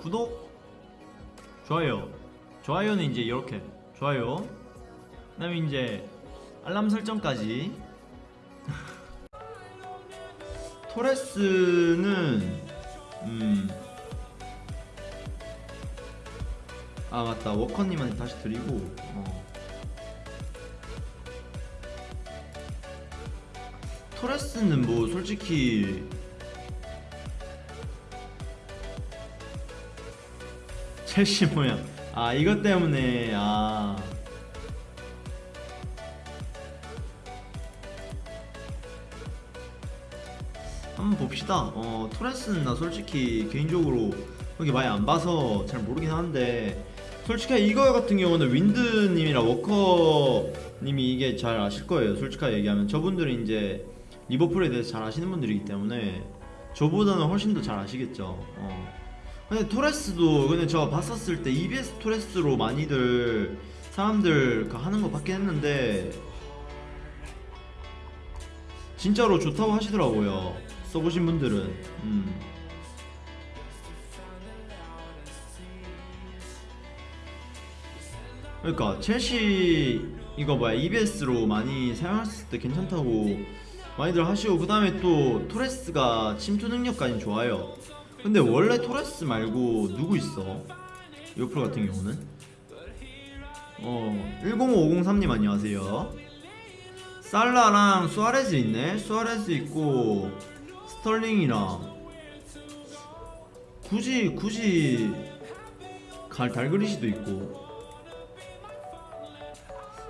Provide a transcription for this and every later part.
구독 좋아요 좋아요는 이제 이렇게 좋아요 그 다음에 이제 알람 설정까지 토레스는 음. 아 맞다 워커님한테 다시 드리고 어. 토레스는 뭐 솔직히 첼시 모양 아 이것 때문에 아. 한번 봅시다. 어 토레스는 나 솔직히 개인적으로 그렇게 많이 안 봐서 잘 모르긴 하는데 솔직히 이거 같은 경우는 윈드님이랑 워커님이 이게 잘 아실 거예요. 솔직하게 얘기하면. 저분들은 이제 리버풀에 대해서 잘 아시는 분들이기 때문에 저보다는 훨씬 더 잘 아시겠죠. 어. 근데 토레스도 근데 저 봤었을 때 EBS 토레스로 많이들 사람들 그 하는 거 봤긴 했는데 진짜로 좋다고 하시더라고요. 써보신 분들은. 음. 그러니까 첼시 이거 뭐야 EBS로 많이 사용했을 때 괜찮다고 많이들 하시고 그 다음에 또 토레스가 침투 능력까지 좋아요 근데 원래 토레스 말고 누구 있어? 요프로 같은 경우는 어 10503님 안녕하세요 살라랑 수아레즈 있네 수아레즈 있고 스털링이랑 굳이 굳이 갈 달그리시도 있고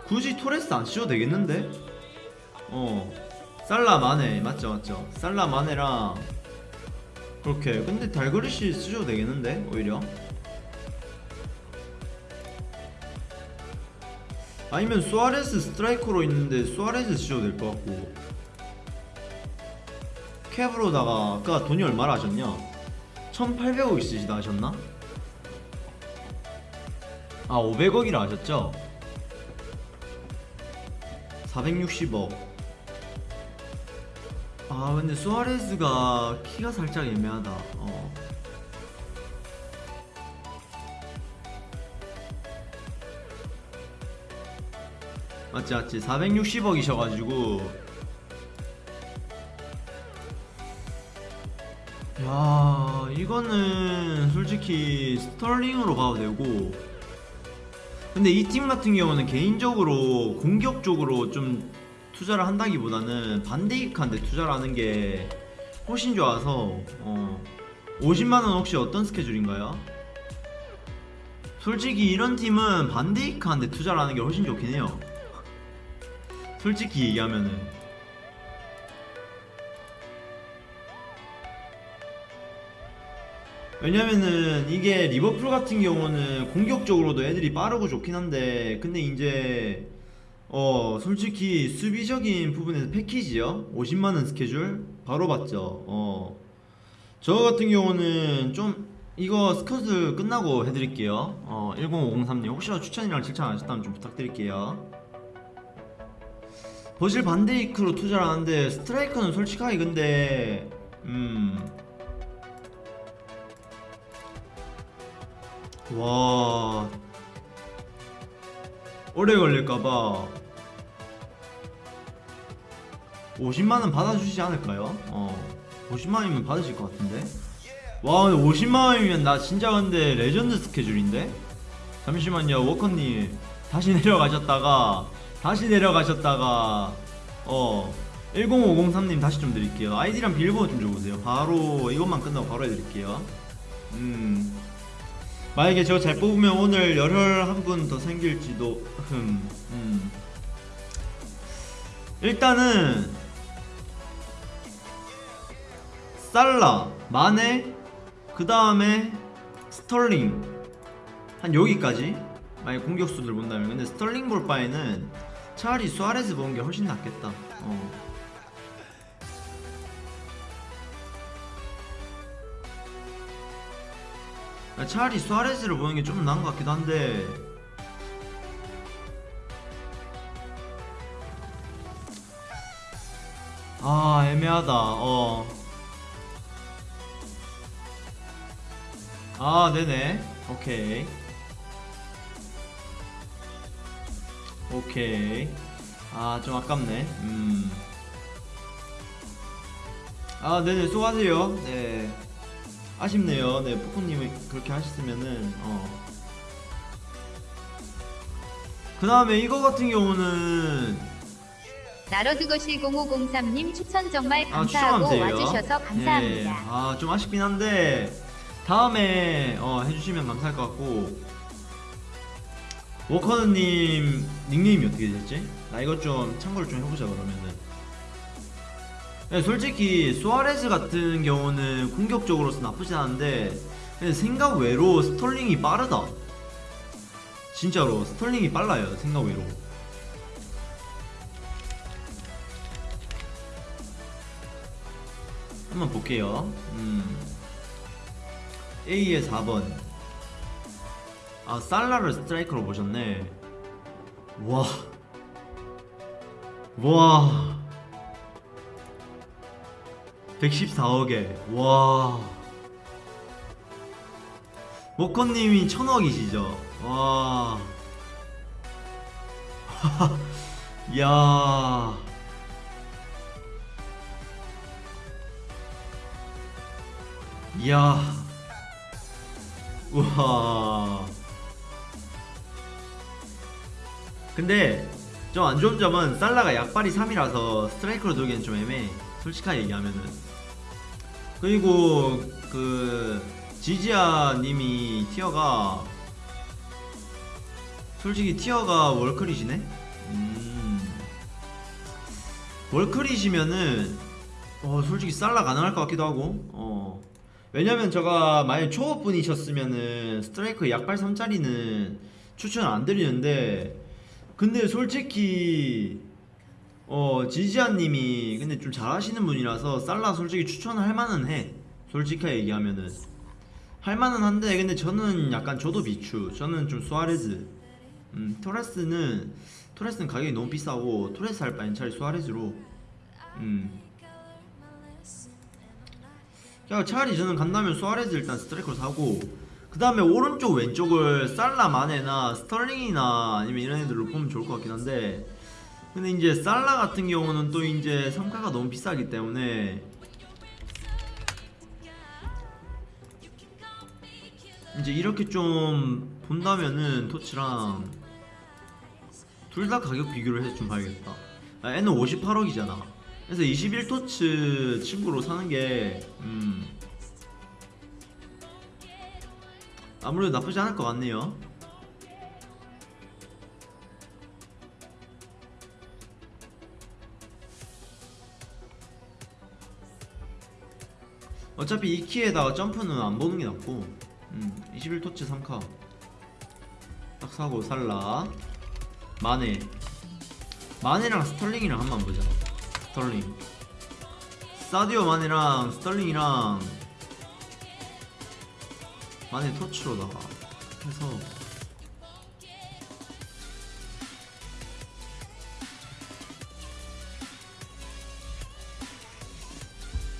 굳이 토레스 안 씌워도 되겠는데? 어 살라 마네 맞죠 맞죠 살라 마네랑 그렇게. 근데 달그리시 쓰셔도 되겠는데 오히려? 아니면 수아레스 스트라이커로 있는데 수아레스 쓰셔도 될 것 같고. 캡으로다가 아까 돈이 얼마나 하셨냐? 1800억 있으시다 하셨나? 아 500억이라 하셨죠? 460억 아 근데 수아레스가 키가 살짝 애매하다. 어. 맞지 맞지. 460억이셔가지고. 야 이거는 솔직히 스털링으로 가도 되고. 근데 이 팀 같은 경우는 개인적으로 공격적으로 좀 투자를 한다기보다는 반데이크한테 투자를 하는 게 훨씬 좋아서 어 50만원 혹시 어떤 스케줄인가요? 솔직히 이런 팀은 반데이크한테 투자를 하는 게 훨씬 좋긴 해요 솔직히 얘기하면은 왜냐면은 이게 리버풀 같은 경우는 공격적으로도 애들이 빠르고 좋긴 한데 근데 이제 어 솔직히 수비적인 부분에서 패키지요? 50만원 스케줄? 바로 봤죠. 어저 같은 경우는 좀 이거 스커트 끝나고 해드릴게요. 어 10503님 혹시나 추천이랑 칭찬 안 하셨다면 좀 부탁드릴게요. 버실 반데이크로 투자를 하는데 스트라이커는 솔직하게 근데 음. 와 오래 걸릴까봐 50만원 받아주시지 않을까요? 어 50만원이면 받으실 것 같은데. 와 근데 50만원이면 나 진짜 근데 레전드 스케줄인데? 잠시만요 워커님. 다시 내려가셨다가 다시 내려가셨다가 어 10503님 다시 좀 드릴게요. 아이디랑 비밀번호 좀 줘보세요. 바로 이것만 끝나고 바로 해드릴게요. 음 만약에 저 잘 뽑으면 오늘 열혈 한 분 더 생길지도 흠 음. 일단은 살라 마네 그 다음에 스털링 한 여기까지 만약 공격수들 본다면 근데 스털링 볼 바에는 차라리 수아레즈 보는 게 훨씬 낫겠다 어. 차라리 수아레즈를 보는 게 좀 나은 것 같기도 한데. 아 애매하다. 어. 아 네네. 오케이. 오케이. 아 좀 아깝네. 음. 아 네네. 수고하세요. 네 아쉽네요 네 푸꾸님이 그렇게 하셨으면은 어. 그 다음에 이거 같은 경우는 나러드거실 0503님 추천 정말 아 감사하고 추천하세요 와주셔서 감사합니다. 아좀 아쉽긴 한데 다음에 어, 해주시면 감사할 것 같고 워커드님 닉네임이 어떻게 되셨지? 나 이것 좀 참고를 좀 해보자 그러면은 네, 솔직히 수아레즈 같은 경우는 공격적으로서 나쁘지 않은데 생각 외로 스털링이 빠르다. 진짜로 스털링이 빨라요 생각 외로. 한번 볼게요. 음. A의 4번. 아 살라를 스트라이커로 보셨네. 와. 와. 114억에 와 모커님이 천억이시죠 와 야. 이야. 우와. 근데 좀 안 좋은 점은 살라가 약발이 3이라서 스트라이크로 들기엔 좀 애매해. 솔직하게 얘기하면은. 그리고 그 지지아 님이 티어가 솔직히 티어가 월클이시네? 음. 월클이시면은 어 솔직히 살라 가능할 것 같기도 하고 어 왜냐면 제가 만약 초보분이셨으면은 스트라이크 약발 3짜리는 추천 안 드리는데 근데 솔직히 어 지지아님이 근데 좀 잘하시는 분이라서 살라 솔직히 추천할 만은 해. 솔직하게 얘기하면은. 할 만은 한데 근데 저는 약간 저도 비추. 저는 좀 수아레즈. 음 토레스는 토레스는 가격이 너무 비싸고 토레스 할 바엔 차라리 수아레즈로. 음. 야, 차라리 저는 간다면 수아레즈 일단 스트라이커로 사고 그 다음에 오른쪽 왼쪽을 살라 마네나 스털링이나 아니면 이런 애들로 보면 좋을 것 같긴 한데 근데 이제 살라 같은 경우는 또 이제 성과가 너무 비싸기 때문에 이제 이렇게 좀 본다면은 토치랑 둘 다 가격 비교를 해서 좀 봐야겠다. 아, 얘는 58억이잖아. 그래서 21토츠 친구로 사는 게 음, 아무래도 나쁘지 않을 것 같네요 어차피 이 키에다가 점프는 안 보는 게 낫고 음, 21 TOTS 3카. 딱 사고 살라. 마네 마네랑 스털링이랑 한번 보자. 스털링. 사디오 마네랑 스털링이랑 마네 TOTS로다가 해서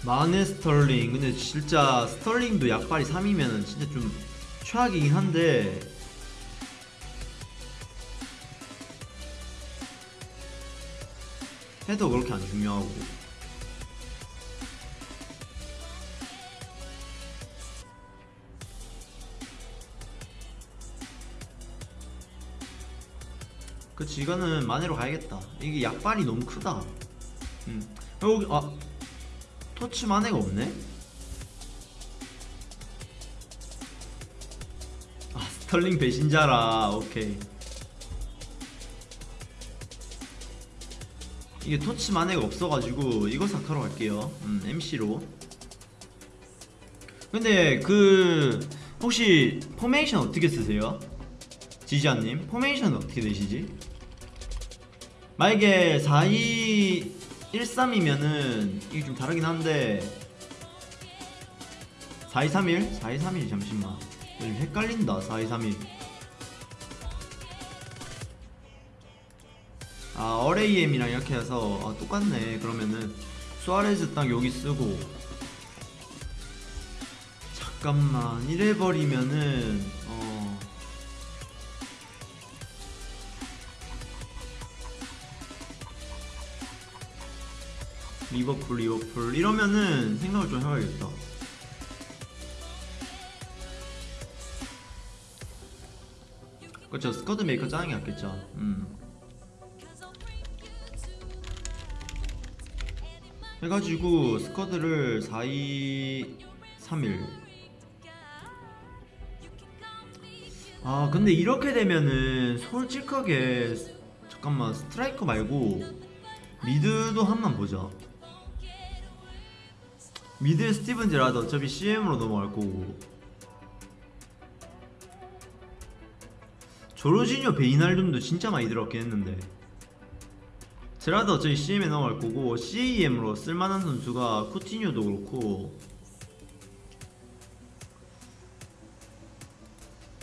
마네 스털링. 근데 진짜 스털링도 약발이 3이면은 진짜 좀 최악이긴 한데. 해도 그렇게 안 중요하고. 그치 이거는 마네로 가야겠다. 이게 약발이 너무 크다. 음. 여기 아 TOTS 마네가 없네? 아 스털링 배신자라 오케이 이게 TOTS 마네가 없어가지고 이거 사카로 갈게요 음 MC로 근데 그 혹시 포메이션 어떻게 쓰세요? 지지아님 포메이션 어떻게 되시지? 만약에 4213이면은 이게 좀 다르긴 한데 4231? 4231 잠시만. 요즘 헷갈린다 4231 아 RAM이랑 이렇게 해서 아, 똑같네. 그러면은 수아레즈 딱 여기 쓰고. 잠깐만 이래버리면은 어 리버풀 리버풀 이러면은 생각을 좀 해봐야겠다. 그쵸 squad maker 짜는 게 낫겠죠. 음. 해가지고 squad를 4 2 3 1아 근데 이렇게 되면은 솔직하게 스- 잠깐만 스트라이커 말고 미드도 한 번 보자 미드에 스티븐 제라드 어차피 CM으로 넘어갈 거고. 조르지뉴 베이날둠도 진짜 많이 들었긴 했는데. 제라드 어차피 CM에 넘어갈 거고 CAM으로 쓸만한 선수가 쿠티뉴도 그렇고.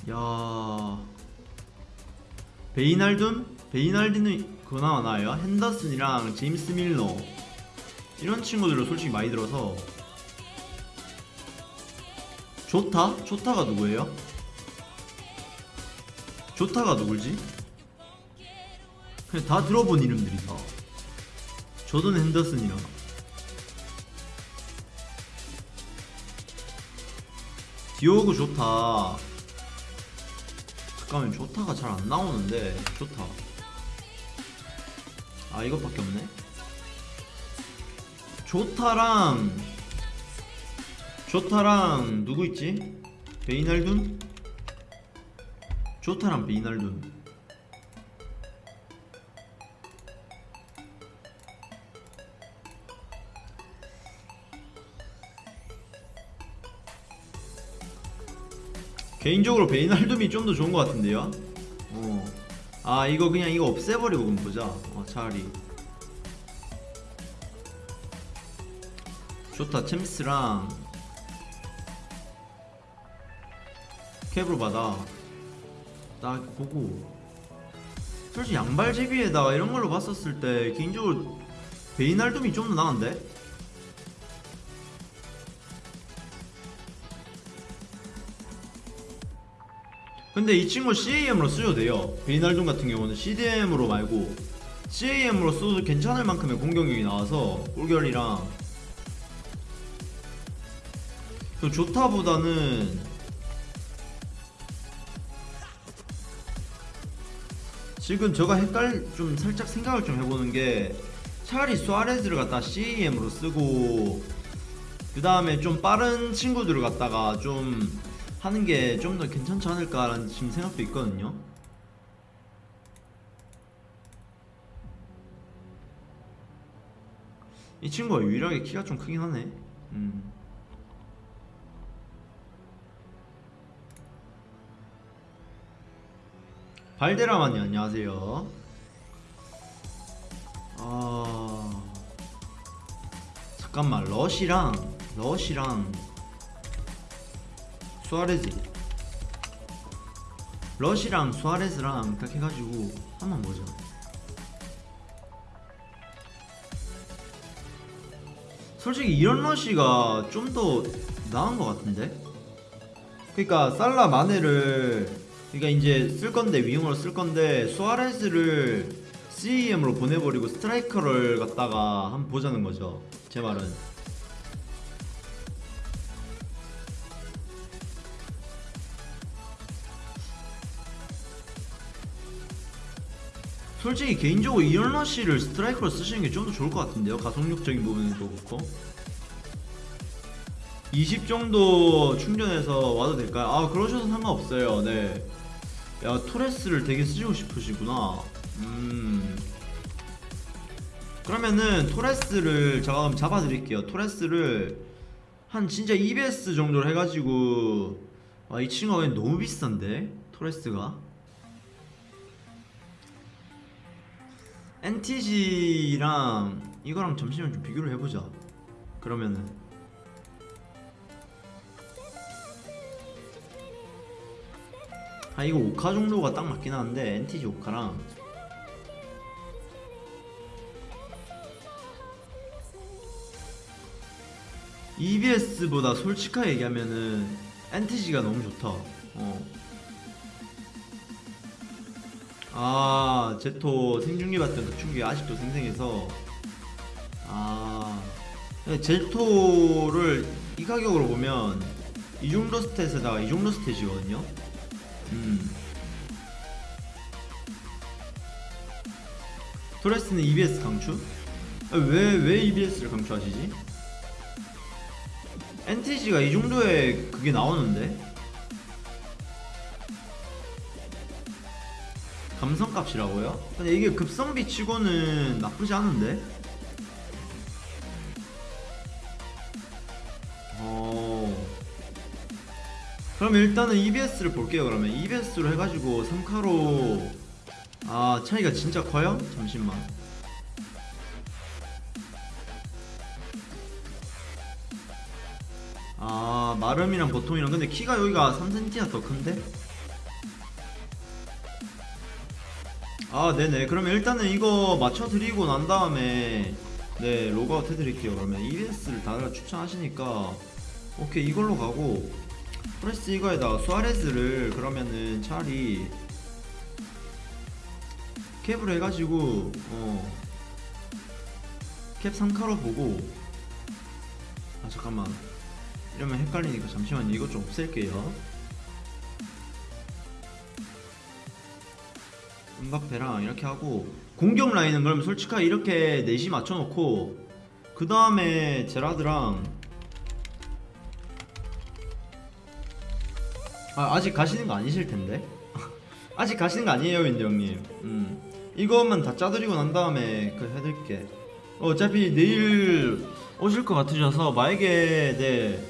야. 베이날둠? 베이날디는 그나마 나아요. 핸더슨이랑 제임스 밀러. 이런 친구들로 솔직히 많이 들어서 조타? 조타가 누구예요? 조타가 누굴지? 그냥 다 들어본 이름들이다 조던 핸더슨이랑 디오그 조타 잠깐만 조타가 잘 안 나오는데 조타 아 이것밖에 없네 조타랑 조타랑 누구 있지? 베이날둔? 조타랑 베이날둔 개인적으로 베이날둠이 좀 더 좋은 것 같은데요? 어. 아 이거 그냥 이거 없애버리고 그럼 보자 어, 차라리 좋다 챔스랑 캡으로 받아. 딱 보고. 솔직히 양발 제비에다가 이런 걸로 봤었을 때 개인적으로 베이날둠이 좀 더 나은데? 근데 이 친구 CAM으로 쓰셔도 돼요. 베이날둠 같은 경우는 CDM으로 말고 CAM으로 써도 괜찮을 만큼의 공격력이 나와서 꿀결이랑 그 조타보다는 지금 제가 헷갈 좀 살짝 생각을 좀 해보는 게 차라리 수아레즈를 갖다 CAM으로 쓰고 그 다음에 좀 빠른 친구들을 갖다가 좀 하는 게 좀 더 괜찮지 않을까라는 지금 생각도 있거든요. 이 친구가 유일하게 키가 좀 크긴 하네. 음. 발데라마니 안녕하세요. 아 잠깐만 러시랑 러시랑. 수아레즈. 러시랑 수아레즈랑 딱 해가지고 한번 보자 솔직히 이런 러시가 좀 더 나은 것 같은데? 그러니까 살라 마네를 그러니까 이제 쓸 건데 윙으로 쓸 건데 수아레즈를 CEM으로 보내버리고 스트라이커를 갖다가 한번 보자는 거죠. 제 말은. 솔직히 개인적으로 이런 러쉬를 스트라이커로 쓰시는 게 좀 더 좋을 것 같은데요. 가속력적인 부분에도 그렇고. 20 정도 충전해서 와도 될까요? 아 그러셔도 상관없어요. 네 야 토레스를 되게 쓰시고 싶으시구나. 음. 그러면은 토레스를 제가 그럼 잡아드릴게요. 토레스를 한 진짜 EBS 정도로 해가지고 아 이 친구가 그냥 너무 비싼데? 토레스가? NTG랑 이거랑 잠시만 좀 비교를 해보자. 그러면은 아 이거 5카 정도가 딱 맞긴 한데 NTG 5카랑 EBS보다 솔직하게 얘기하면은 NTG가 너무 좋다. 어. 아, 제토 생중계 받던 그 충격이 아직도 생생해서 아, 제토를 이 가격으로 보면 이 정도 스탯에다가 이 정도 스탯이거든요. 음. 토레스는 EBS 강추? 아, 왜, 왜 EBS를 강추하시지? NTG가 이 정도의 그게 나오는데? 감성값이라고요? 근데 이게 급성비 치고는 나쁘지 않은데? 그럼 일단은 EBS를 볼게요 그러면. EBS로 해가지고 3카로. 아 차이가 진짜 커요? 잠시만. 아 마름이랑 보통이랑 근데 키가 여기가 3cm가 더 큰데? 아 네네. 그러면 일단은 이거 맞춰드리고 난 다음에 네 로그아웃 해드릴게요 그러면. EBS를 다들 추천하시니까. 오케이 이걸로 가고 프레스 이거에다가 수아레즈를 그러면은 차라리 캡을 해가지고 어. 캡 3카로 보고 아 잠깐만 이러면 헷갈리니까 잠시만요 이것 좀 없앨게요 음바페랑 이렇게 하고 공격 라인은 그럼 솔직하게 이렇게 넷이 맞춰놓고 그 다음에 제라드랑 아, 아직 가시는 거 아니실 텐데? 아직 가시는 거 아니에요 윈드 형님. 음. 이거만 다 짜드리고 난 다음에 그 해드릴게. 어차피 내일 오실 것 같으셔서 만약에 네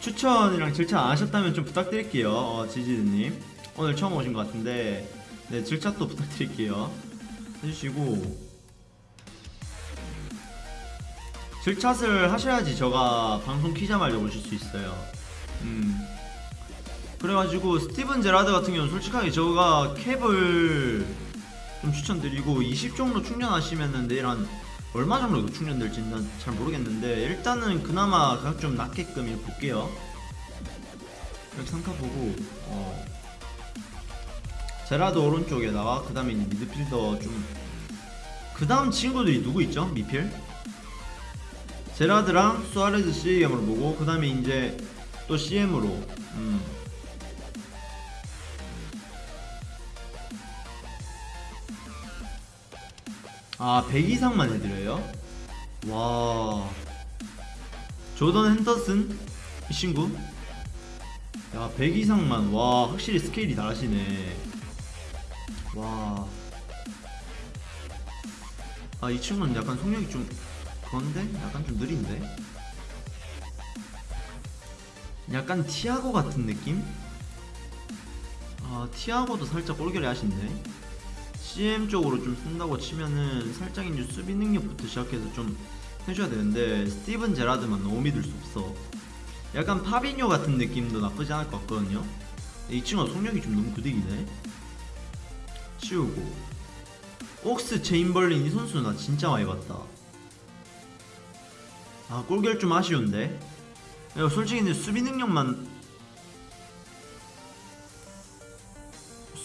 추천이랑 질차 안 하셨다면 좀 부탁드릴게요 어, 지지드님. 오늘 처음 오신 것 같은데 네 질차도 부탁드릴게요. 해주시고. 질차를 하셔야지 저가 방송 키자마자 오실 수 있어요. 음 그래가지고 스티븐 제라드 같은 경우는 솔직하게 저가 캡을 좀 추천드리고 20 정도 충전하시면은 내일 한 얼마 정도 충전될지는 난잘 모르겠는데 일단은 그나마 가격 좀 낮게끔 이렇게 볼게요 이렇게 상카 보고 어 제라드 오른쪽에다가 그 다음에 미드필더 좀그 다음 친구들이 누구 있죠? 미필? 제라드랑 수아레즈 CM으로 보고 그 다음에 이제 또 CM으로 음. 아, 100 이상만 해드려요? 와. 조던 핸더슨? 이 친구? 야, 100 이상만. 와, 확실히 스케일이 다르시네. 와. 아, 이 친구는 약간 속력이 좀, 그런데? 약간 좀 느린데? 약간 티아고 같은 느낌? 아, 티아고도 살짝 꼴결이 하신데? CM 쪽으로 좀 쓴다고 치면은 살짝 이제 수비 능력부터 시작해서 좀 해줘야 되는데 스티븐 제라드만 너무 믿을 수 없어. 약간 파비뇨 같은 느낌도 나쁘지 않을 것 같거든요. 이 친구가 속력이 좀 너무 구득이네. 치우고. 옥스 체인벌린 이 선수 나 진짜 많이 봤다. 아 골결 좀 아쉬운데. 야, 솔직히 근데 수비 능력만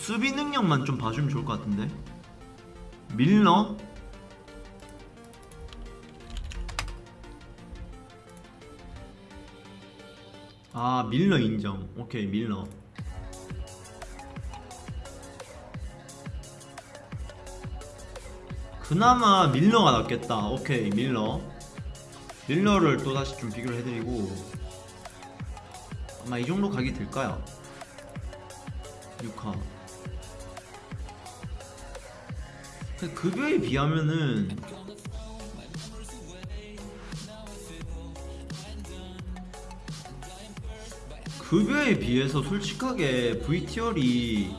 수비 능력만 좀 봐주면 좋을 것 같은데. 밀러? 아 밀러 인정. 오케이 밀러. 그나마 밀러가 낫겠다. 오케이 밀러. 밀러를 또 다시 좀 비교를 해드리고. 아마 이 정도 가격이 될까요? 6화 급여에 비하면은 급여에 비해서 솔직하게 VTR이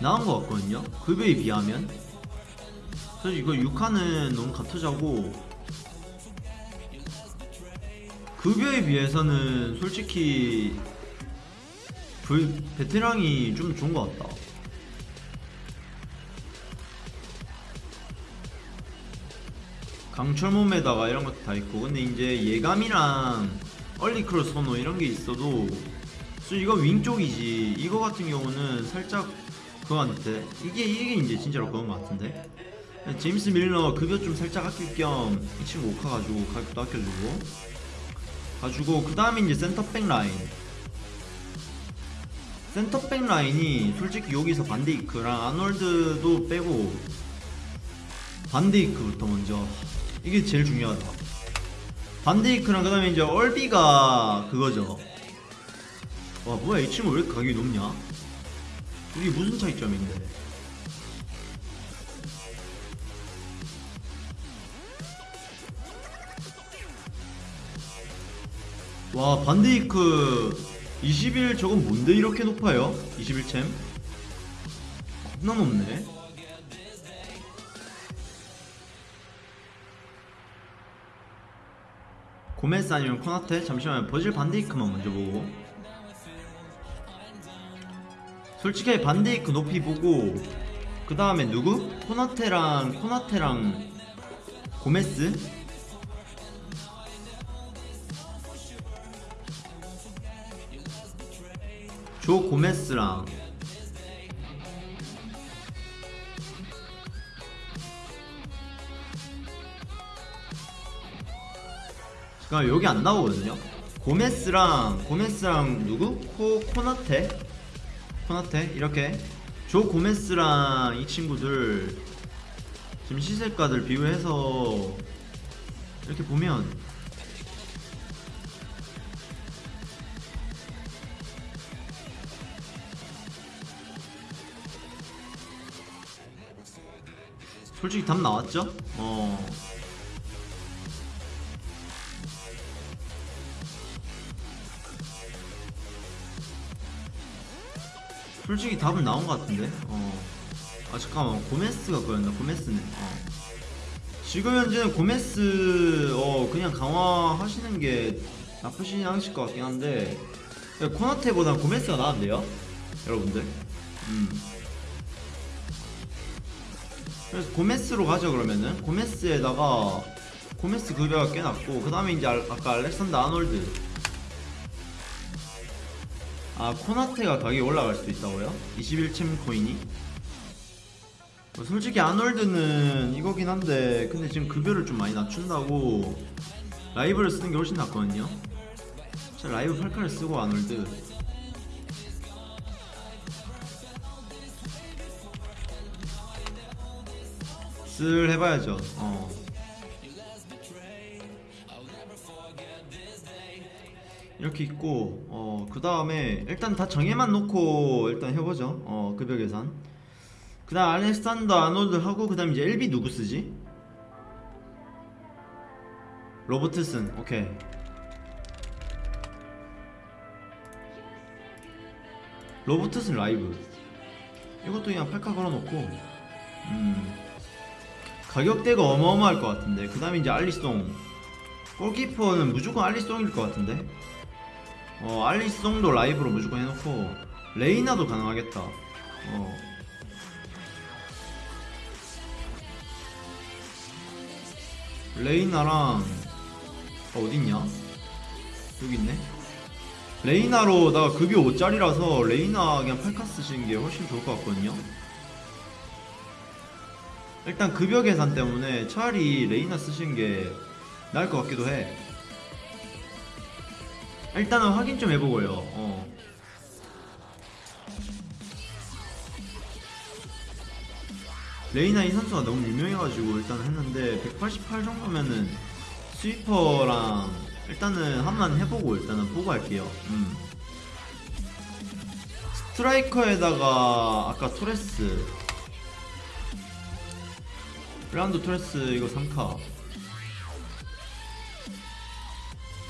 나은 것 같거든요. 급여에 비하면. 그래서 이거 6화는 너무 같으자고. 급여에 비해서는 솔직히 그 베테랑이 좀 좋은 것 같다. 강철 몸에다가 이런 것도 다 있고. 근데 이제 예감이랑 early cross 선호 이런 게 있어도 수 이거 윙 쪽이지. 이거 같은 경우는 살짝 그거 같은데 이게 이게 이제 진짜로 그건 것 같은데. 제임스 밀러 급여 좀 살짝 아낄 겸 이 친구 오카 가지고 가격도 아껴주고. 가지고 그 다음에 이제 센터백 라인. 센터백 라인이 솔직히 여기서 반데이크랑 아놀드도 빼고 반데이크부터 먼저 이게 제일 중요하다 반데이크랑 그 다음에 이제 얼비가 그거죠. 와 뭐야 이 친구 왜 이렇게 가격이 높냐? 이게 무슨 차이점인데? 와 반데이크 21 저건 뭔데 이렇게 높아요? 21챔? 겁나 높네 고메스 아니면 코나테? 잠시만요 버질 반데이크만 먼저 보고 솔직히 반데이크 높이 보고 그 다음에 누구? 코나테랑 코나테랑 고메스? 조 고메스랑 잠깐 여기 안 나오거든요. 고메스랑 고메스랑 누구? 코 코나테 코나테 이렇게 조 고메스랑 이 친구들 지금 시세가들 비교해서 이렇게 보면 솔직히 답 나왔죠? 어. 솔직히 답은 나온 것 같은데? 어. 아, 잠깐만. 고메스가 그였나? 고메스네. 어. 지금 현재는 고메스, 어, 그냥 강화하시는 게 나쁘진 않으실 것 같긴 한데, 코나테보다 고메스가 나은데요? 여러분들? 음. 그래서 고메스로 가죠 그러면은 고메스에다가 고메스 급여가 꽤 낮고 그 다음에 이제 알- 아까 알렉산더 아놀드 아 코나테가 가격이 올라갈 수도 있다고요? 21챔 코인이? 뭐 솔직히 아놀드는 이거긴 한데 근데 지금 급여를 좀 많이 낮춘다고 라이브를 쓰는 게 훨씬 낫거든요 제가 라이브 8카를 쓰고 아놀드 쓸 해봐야죠. 어. 이렇게 있고 어 그 다음에 일단 다 정해만 놓고 일단 해보죠. 어 급여 계산. 그 다음 알렉산더 아놀드 하고 그 다음 이제 LB 누구 쓰지? 로버트슨 오케이. 로버트슨 라이브. 이것도 그냥 팔카 걸어놓고 음. 가격대가 어마어마할 것 같은데 그 다음에 이제 알리송 골키퍼는 무조건 알리송일 것 같은데 어 알리송도 라이브로 무조건 해놓고 레이나도 가능하겠다. 어. 레이나랑 어, 어딨냐? 여기 있네. 레이나로 나 급여 5짜리라서 레이나 그냥 팔카 쓰시는 게 훨씬 좋을 것 같거든요. 일단 급여 계산 때문에 차라리 레이나 쓰시는 게 나을 것 같기도 해. 일단은 확인 좀 해보고요. 어. 레이나 이 선수가 너무 유명해가지고 일단 했는데 188 정도면은 스위퍼랑 일단은 한번 해보고 일단은 보고 할게요. 음. 스트라이커에다가 아까 토레스 브라운드 토레스 이거 3카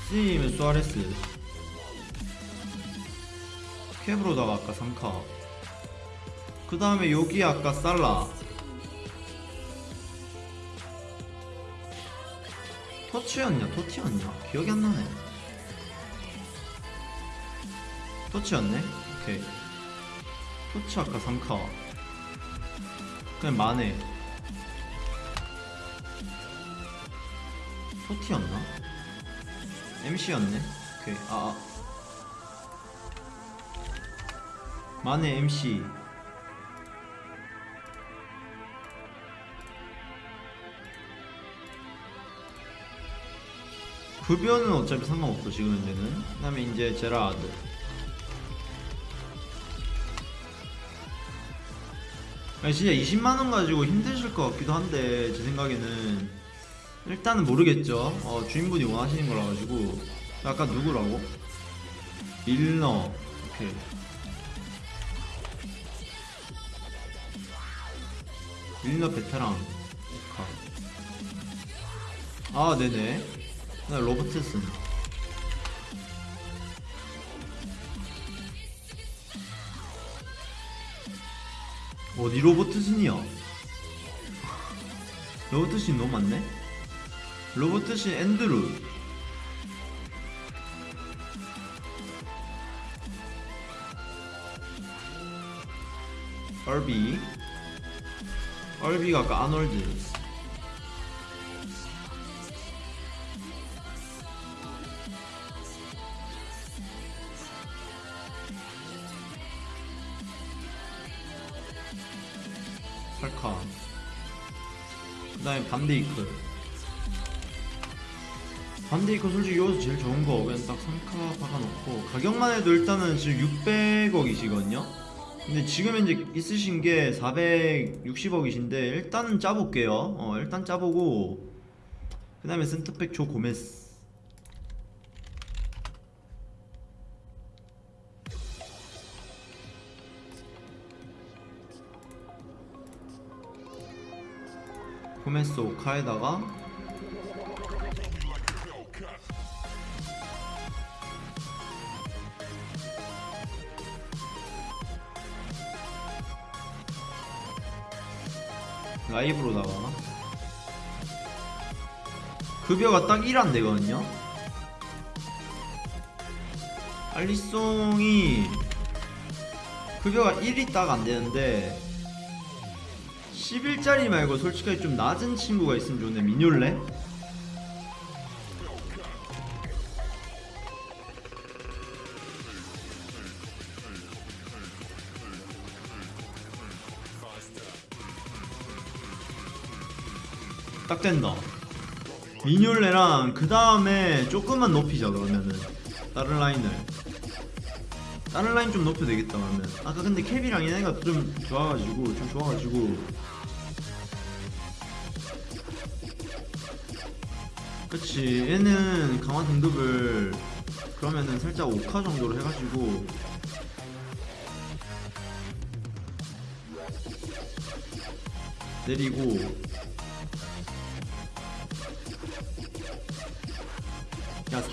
스이면 수아레스 캡으로다가 아까 3카 그 다음에 여기 아까 살라 터치였냐 토티였냐 기억이 안 나네 토치였네 오케이 토치 아까 3카 그냥 만에 토티였나? MC였네. 오케이. 아. 아. 만의 MC 급여는 어차피 상관없어 지금 현재는. 그 다음에 이제 제라드 아니, 진짜 20만원 가지고 힘드실 것 같기도 한데 제 생각에는. 일단은 모르겠죠. 어, 주인분이 원하시는 거라 가지고. 아까 누구라고? 밀너 오케이 밀너 베테랑 가. 아 네네. 나 로버트슨 어디 로버트슨이야. 로버트슨 너무 많네? 로버트슨 앤드루. 얼비 얼비가 아놀드 팔카 그 다음에 반데이크. 반데이크 솔직히 여기서 제일 좋은 거 그냥 딱 3카 박아놓고. 가격만 해도 일단은 지금 600억이시거든요 근데 지금 현재 있으신 게 460억이신데 일단은 짜볼게요. 어 일단 짜보고 그 다음에 센터백 조 고메스. 고메스 오카에다가 라이브로다가 급여가 딱 1안 되거든요 알리송이 급여가 1이 딱 안 되는데 10일짜리 말고 솔직하게 좀 낮은 친구가 있으면 좋은데 미뇰레? 딱 된다 미뇰레랑 그 다음에 조금만 높이자 그러면은. 다른 라인을. 다른 라인 좀 높여도 되겠다 그러면. 아까 근데 캡이랑 얘네가 좀 좋아가지고 좀 좋아가지고. 그치 얘는 강화 등급을 그러면은 살짝 5카 정도로 해가지고. 내리고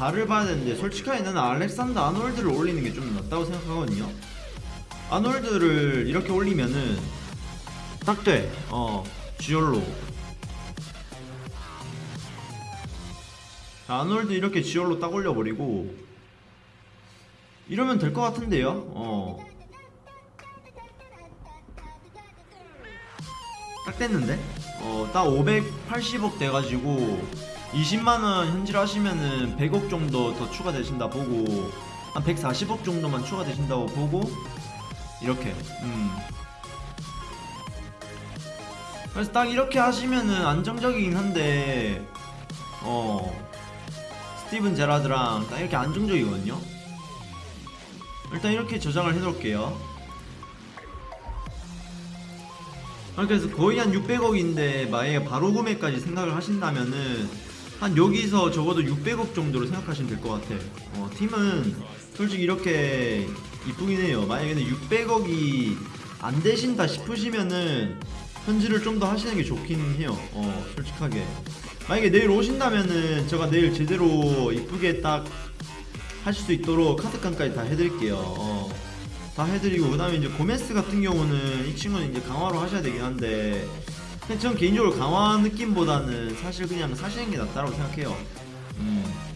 4를 봐야 되는데 솔직하게 나는 알렉산더 아놀드를 올리는 게 좀 낫다고 생각하거든요 아놀드를 이렇게 올리면은 딱 돼 어 지올로 자, 아놀드 이렇게 지올로 딱 올려버리고 이러면 될 것 같은데요 어. 딱 됐는데? 어, 딱 580억 돼가지고 20만원 현질 하시면은 100억 정도 더 추가되신다 보고 한 140억 정도만 추가되신다고 보고 이렇게 음. 그래서 딱 이렇게 하시면은 안정적이긴 한데 어 스티븐 제라드랑 딱 이렇게 안정적이거든요 일단 이렇게 저장을 해놓을게요 아, 그래서 거의 한 600억인데 만약에 바로 구매까지 생각을 하신다면은 한 여기서 적어도 600억 정도로 생각하시면 될 것 같아 어, 팀은 솔직히 이렇게 이쁘긴 해요. 만약에 600억이 안 되신다 싶으시면은 현질을 좀더 하시는 게 좋긴 해요. 어 솔직하게. 만약에 내일 오신다면은 제가 내일 제대로 이쁘게 딱 하실 수 있도록 카드깡까지 다 해드릴게요. 어. 다 해드리고 그 다음에 이제 고메스 같은 경우는 이 친구는 이제 강화로 하셔야 되긴 한데 근데 전 개인적으로 강화 느낌보다는 사실 그냥 사시는 게 낫다고 생각해요 음.